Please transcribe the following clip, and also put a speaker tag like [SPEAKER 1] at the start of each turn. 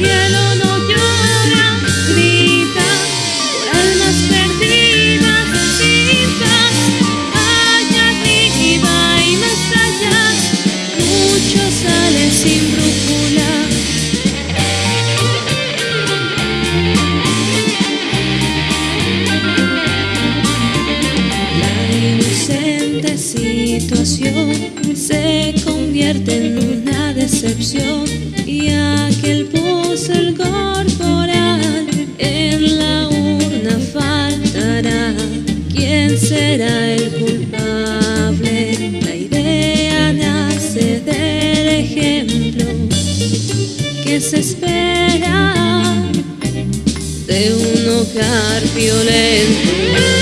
[SPEAKER 1] cielo no llora, grita por almas perdidas, sin allá arriba y más allá, muchos salen sin brújula. La inocente situación ¿Quién será el culpable? La idea nace del ejemplo que se espera de un hogar violento.